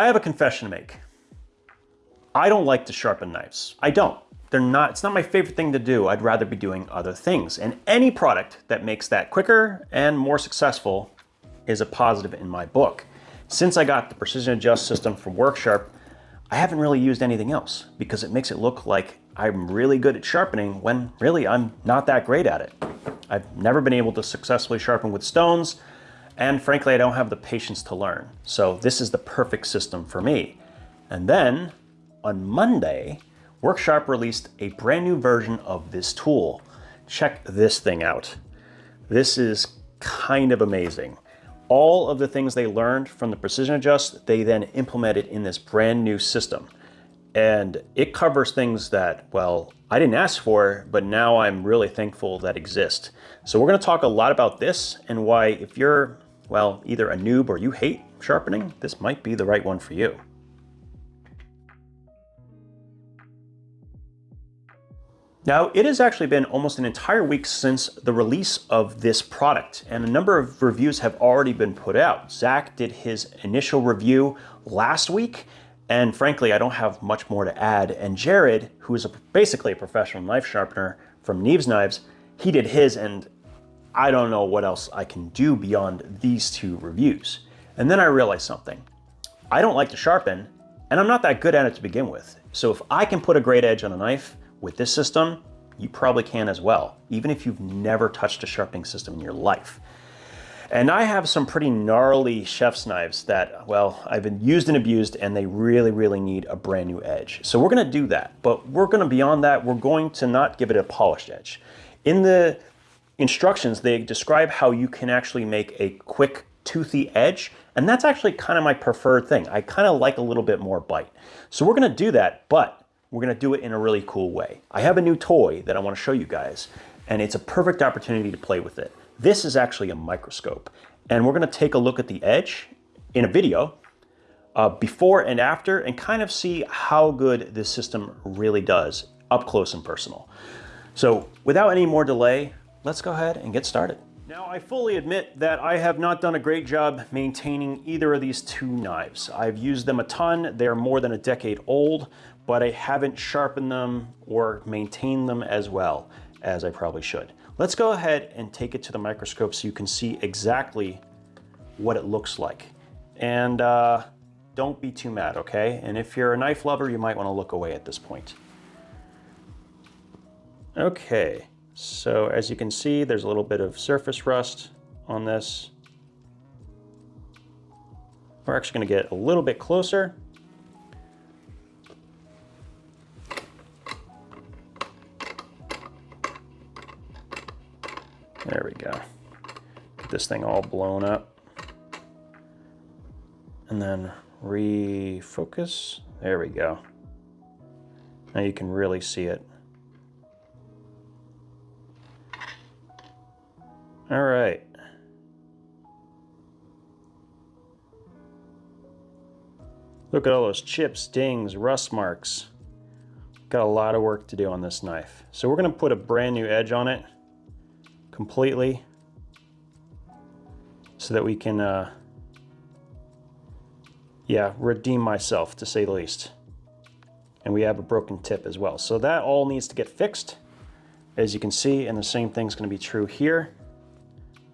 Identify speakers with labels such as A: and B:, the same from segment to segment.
A: I have a confession to make. I don't like to sharpen knives. I don't. They're not, it's not my favorite thing to do. I'd rather be doing other things. And any product that makes that quicker and more successful is a positive in my book. Since I got the Precision Adjust system from Work Sharp, I haven't really used anything else because it makes it look like I'm really good at sharpening when really I'm not that great at it. I've never been able to successfully sharpen with stones, and frankly, I don't have the patience to learn. So this is the perfect system for me. And then on Monday, Work Sharp released a brand new version of this tool. Check this thing out. This is kind of amazing. All of the things they learned from the Precision Adjust, they then implemented in this brand new system. And it covers things that, well, I didn't ask for, but now I'm really thankful that exist. So we're gonna talk a lot about this and why if you're, well, either a noob or you hate sharpening, this might be the right one for you. Now, it has actually been almost an entire week since the release of this product, and a number of reviews have already been put out. Zach did his initial review last week, and frankly, I don't have much more to add. And Jared, who is a, basically a professional knife sharpener from Neeves Knives, he did his, and I don't know what else I can do beyond these two reviews. And then I realized something. I don't like to sharpen, and I'm not that good at it to begin with. So if I can put a great edge on a knife, with this system, you probably can as well, even if you've never touched a sharpening system in your life. And I have some pretty gnarly chef's knives that, well, I've been used and abused and they really, really need a brand new edge. So we're gonna do that, but we're gonna, beyond that, we're going to not give it a polished edge. In the instructions, they describe how you can actually make a quick toothy edge, and that's actually kind of my preferred thing. I kind of like a little bit more bite. So we're gonna do that, but we're gonna do it in a really cool way. I have a new toy that I wanna show you guys, and it's a perfect opportunity to play with it. This is actually a microscope, and we're gonna take a look at the edge in a video uh, before and after and kind of see how good this system really does up close and personal. So without any more delay, let's go ahead and get started. Now I fully admit that I have not done a great job maintaining either of these two knives. I've used them a ton, they're more than a decade old, but I haven't sharpened them or maintained them as well as I probably should. Let's go ahead and take it to the microscope so you can see exactly what it looks like. And uh, don't be too mad, okay? And if you're a knife lover, you might wanna look away at this point. Okay, so as you can see, there's a little bit of surface rust on this. We're actually gonna get a little bit closer There we go. Get this thing all blown up. And then refocus. There we go. Now you can really see it. All right. Look at all those chips, dings, rust marks. Got a lot of work to do on this knife. So we're gonna put a brand new edge on it completely so that we can, uh, yeah, redeem myself to say the least. And we have a broken tip as well. So that all needs to get fixed, as you can see, and the same thing's gonna be true here.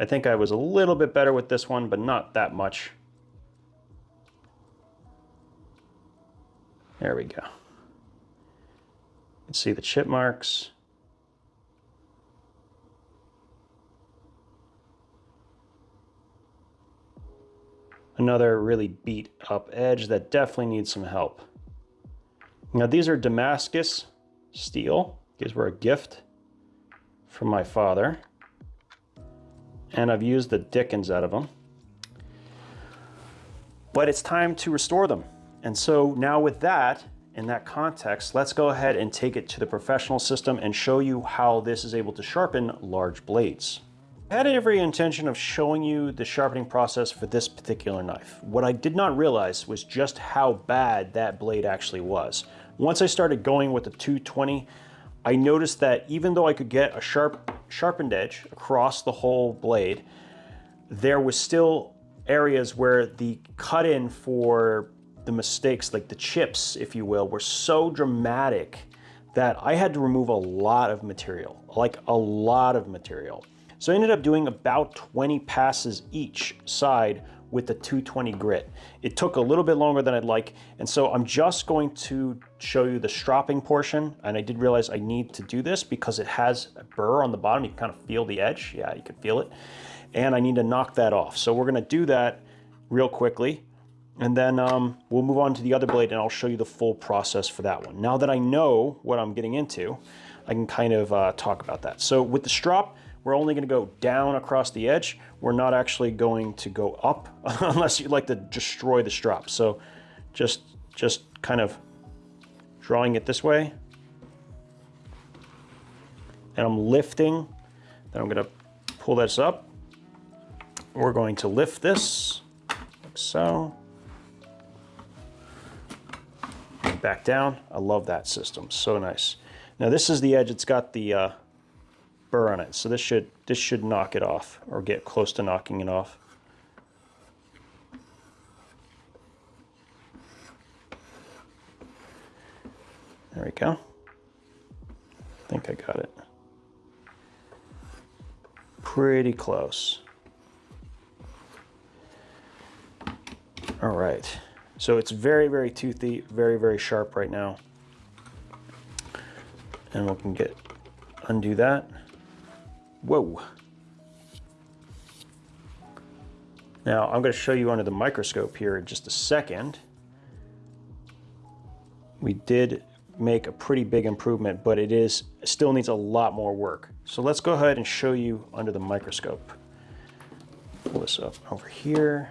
A: I think I was a little bit better with this one, but not that much. There we go. You can see the chip marks. Another really beat up edge that definitely needs some help. Now these are Damascus steel. These were a gift from my father. And I've used the dickens out of them. But it's time to restore them. And so now with that, in that context, let's go ahead and take it to the professional system and show you how this is able to sharpen large blades. I had every intention of showing you the sharpening process for this particular knife. What I did not realize was just how bad that blade actually was. Once I started going with the 220, I noticed that even though I could get a sharp, sharpened edge across the whole blade, there was still areas where the cut in for the mistakes, like the chips, if you will, were so dramatic that I had to remove a lot of material, like a lot of material. So I ended up doing about 20 passes each side with the 220 grit. It took a little bit longer than I'd like, and so I'm just going to show you the stropping portion, and I did realize I need to do this because it has a burr on the bottom. You can kind of feel the edge. Yeah, you can feel it. And I need to knock that off. So we're gonna do that real quickly, and then um, we'll move on to the other blade and I'll show you the full process for that one. Now that I know what I'm getting into, I can kind of uh, talk about that. So with the strop, we're only gonna go down across the edge. We're not actually going to go up unless you'd like to destroy the strop. So just, just kind of drawing it this way. And I'm lifting, then I'm gonna pull this up. We're going to lift this, like so. Back down, I love that system, so nice. Now this is the edge, it's got the uh, burr on it. So this should this should knock it off or get close to knocking it off. There we go. I think I got it. Pretty close. All right. So it's very, very toothy, very, very sharp right now. And we can get undo that. Whoa. Now I'm going to show you under the microscope here in just a second. We did make a pretty big improvement, but it is still needs a lot more work. So let's go ahead and show you under the microscope. Pull this up over here.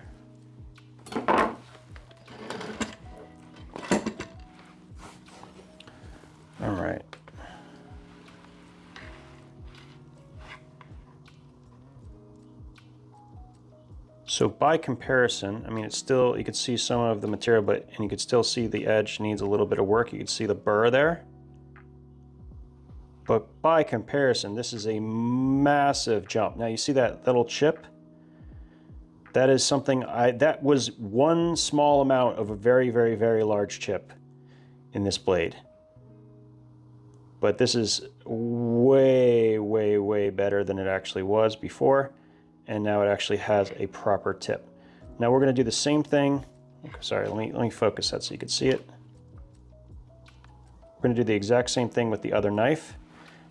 A: So by comparison, I mean, it's still, you could see some of the material, but, and you could still see the edge needs a little bit of work. You could see the burr there. But by comparison, this is a massive jump. Now you see that little chip? That is something I, that was one small amount of a very, very, very large chip in this blade. But this is way, way, way better than it actually was before and now it actually has a proper tip. Now we're going to do the same thing. Sorry, let me, let me focus that so you can see it. We're going to do the exact same thing with the other knife.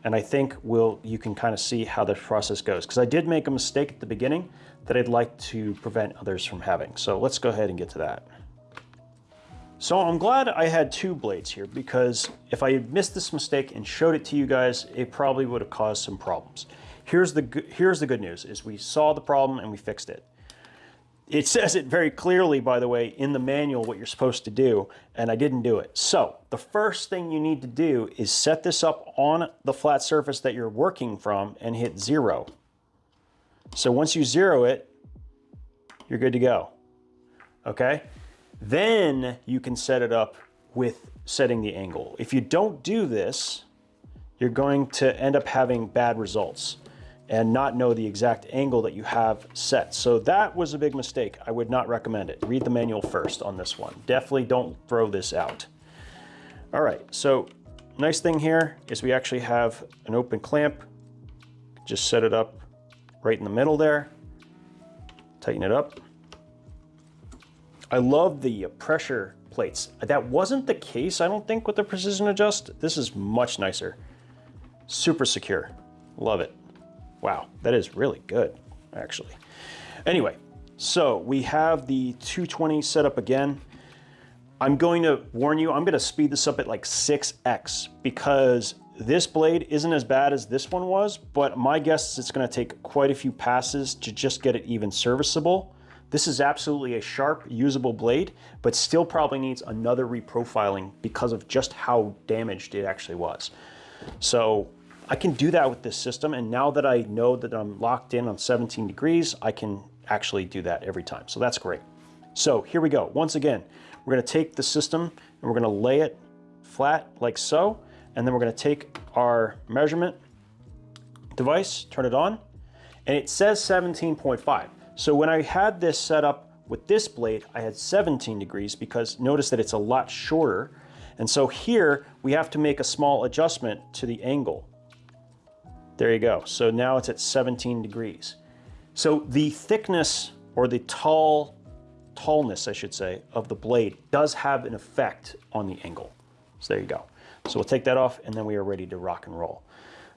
A: And I think we'll, you can kind of see how the process goes. Because I did make a mistake at the beginning that I'd like to prevent others from having. So let's go ahead and get to that. So I'm glad I had two blades here because if I had missed this mistake and showed it to you guys, it probably would have caused some problems. Here's the, here's the good news, is we saw the problem and we fixed it. It says it very clearly, by the way, in the manual what you're supposed to do, and I didn't do it. So the first thing you need to do is set this up on the flat surface that you're working from and hit zero. So once you zero it, you're good to go, okay? Then you can set it up with setting the angle. If you don't do this, you're going to end up having bad results and not know the exact angle that you have set. So that was a big mistake. I would not recommend it. Read the manual first on this one. Definitely don't throw this out. All right, so nice thing here is we actually have an open clamp. Just set it up right in the middle there. Tighten it up. I love the uh, pressure plates. That wasn't the case, I don't think, with the Precision Adjust. This is much nicer. Super secure. Love it. Wow, that is really good, actually. Anyway, so we have the 220 set up again. I'm going to warn you, I'm gonna speed this up at like 6x because this blade isn't as bad as this one was, but my guess is it's gonna take quite a few passes to just get it even serviceable. This is absolutely a sharp, usable blade, but still probably needs another reprofiling because of just how damaged it actually was. So I can do that with this system. And now that I know that I'm locked in on 17 degrees, I can actually do that every time. So that's great. So here we go. Once again, we're gonna take the system and we're gonna lay it flat like so. And then we're gonna take our measurement device, turn it on, and it says 17.5. So when I had this set up With this blade, I had 17 degrees because notice that it's a lot shorter. And so here we have to make a small adjustment to the angle. There you go. So now it's at 17 degrees. So the thickness or the tall, tallness, I should say, of the blade does have an effect on the angle. So there you go. So we'll take that off and then we are ready to rock and roll.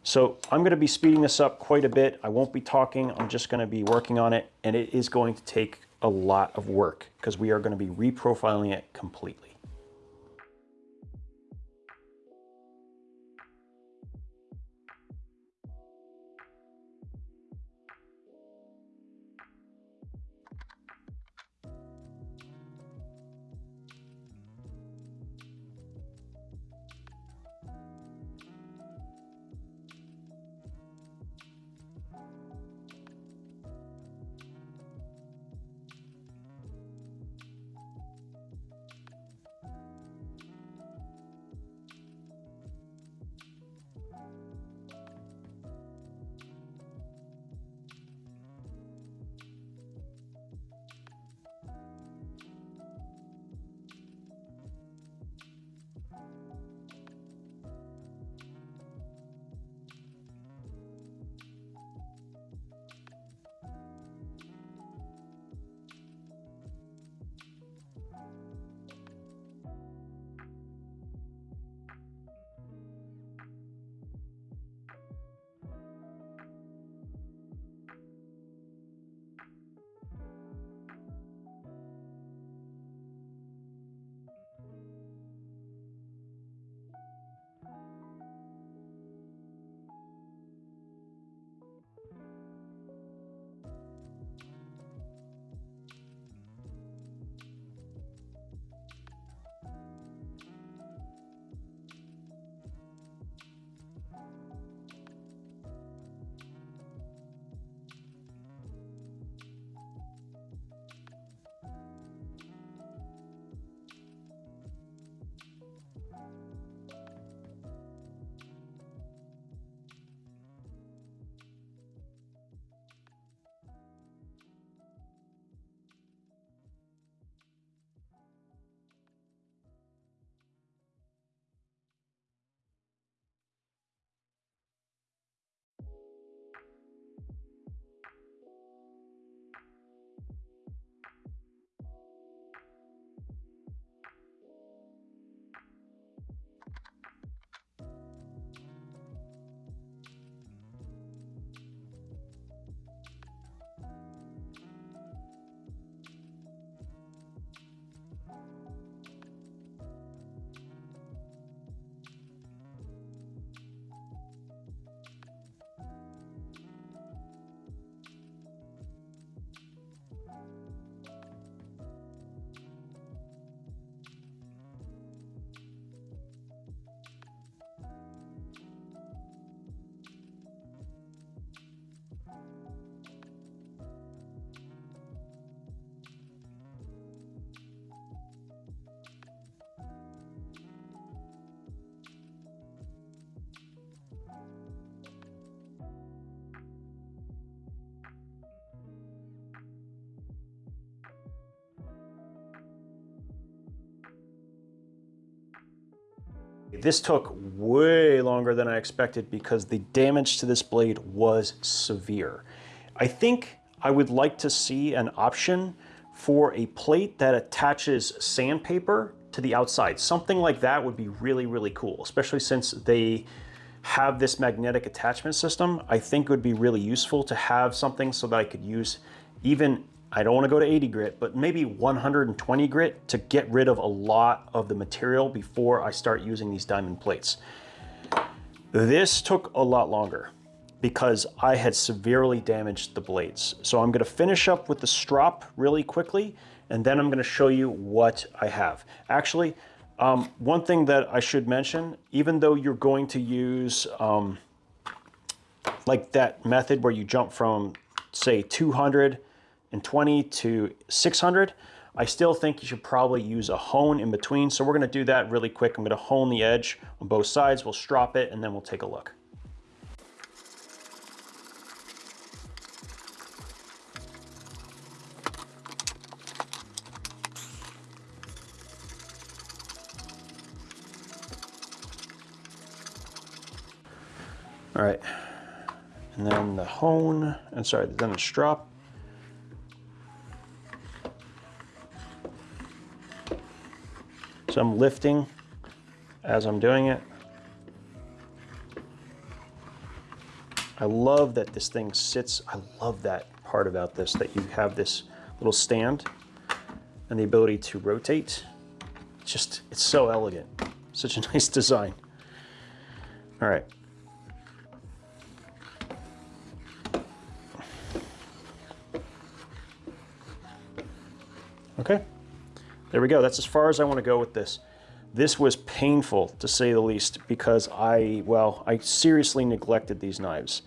A: So I'm going to be speeding this up quite a bit. I won't be talking. I'm just going to be working on it and it is going to take a lot of work because we are going to be reprofiling it completely. This took way longer than I expected because the damage to this blade was severe. I think I would like to see an option for a plate that attaches sandpaper to the outside. Something like that would be really, really cool, especially since they have this magnetic attachment system. I think it would be really useful to have something so that I could use even I don't want to go to 80 grit, but maybe 120 grit to get rid of a lot of the material before I start using these diamond plates. This took a lot longer because I had severely damaged the blades. So I'm gonna finish up with the strop really quickly, and then I'm gonna show you what I have. Actually, um, one thing that I should mention, even though you're going to use um, like that method where you jump from say 200 and 20 to 600, I still think you should probably use a hone in between. So we're gonna do that really quick. I'm gonna hone the edge on both sides. We'll strop it and then we'll take a look. All right, and then the hone, and sorry, then the strop So I'm lifting as I'm doing it. I love that this thing sits, I love that part about this, that you have this little stand and the ability to rotate. Just, it's so elegant. Such a nice design. All right. Okay, there we go. That's as far as I want to go with this. This was painful to say the least because I, well, I seriously neglected these knives.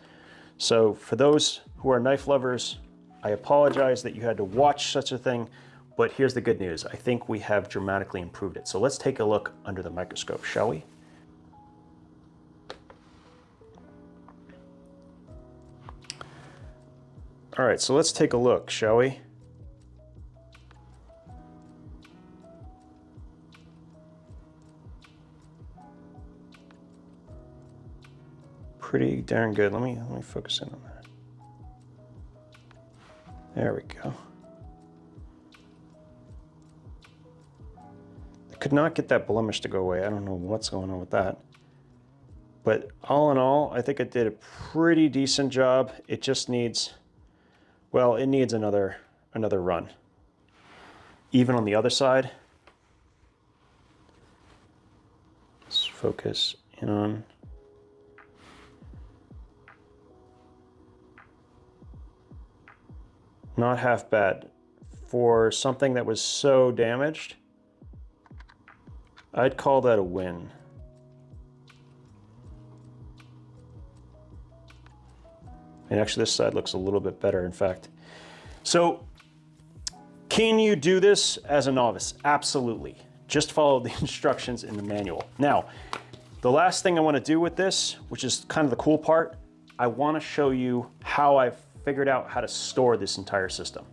A: So for those who are knife lovers, I apologize that you had to watch such a thing, but here's the good news. I think we have dramatically improved it. So let's take a look under the microscope, shall we? All right, so let's take a look, shall we? Pretty darn good. Let me, let me focus in on that. There we go. I could not get that blemish to go away. I don't know what's going on with that. But all in all, I think it did a pretty decent job. It just needs, well, it needs another, another run. Even on the other side. Let's focus in on Not half bad. For something that was so damaged, I'd call that a win. And actually this side looks a little bit better, in fact. So can you do this as a novice? Absolutely. Just follow the instructions in the manual. Now, the last thing I wanna do with this, which is kind of the cool part, I wanna show you how I've figured out how to store this entire system.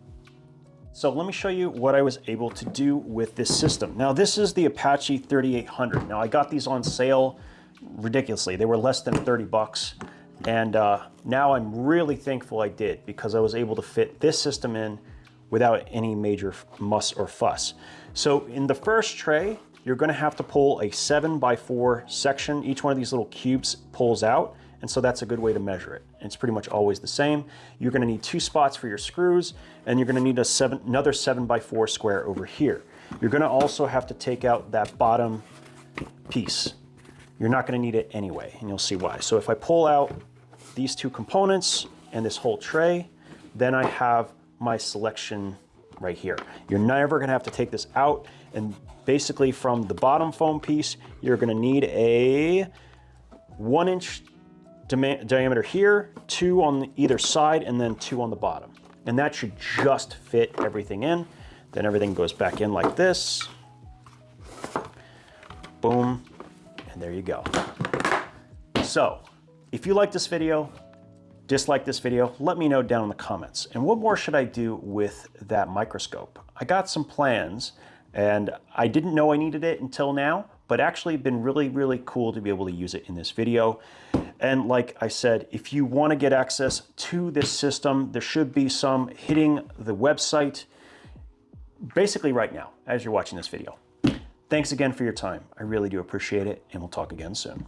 A: So let me show you what I was able to do with this system. Now this is the Apache 3800. Now I got these on sale ridiculously. They were less than 30 bucks. And uh, now I'm really thankful I did because I was able to fit this system in without any major muss or fuss. So in the first tray, you're gonna have to pull a seven by four section. Each one of these little cubes pulls out. And so that's a good way to measure it. It's pretty much always the same. You're gonna need two spots for your screws and you're gonna need a seven, another seven by four square over here. You're gonna also have to take out that bottom piece. You're not gonna need it anyway, and you'll see why. So if I pull out these two components and this whole tray, then I have my selection right here. You're never gonna have to take this out and basically from the bottom foam piece, you're gonna need a one inch diameter here, two on either side, and then two on the bottom. And that should just fit everything in. Then everything goes back in like this. Boom, and there you go. So, if you like this video, dislike this video, let me know down in the comments. And what more should I do with that microscope? I got some plans and I didn't know I needed it until now, but actually been really, really cool to be able to use it in this video. And like I said, if you want to get access to this system, there should be some hitting the website basically right now as you're watching this video. Thanks again for your time. I really do appreciate it, and we'll talk again soon.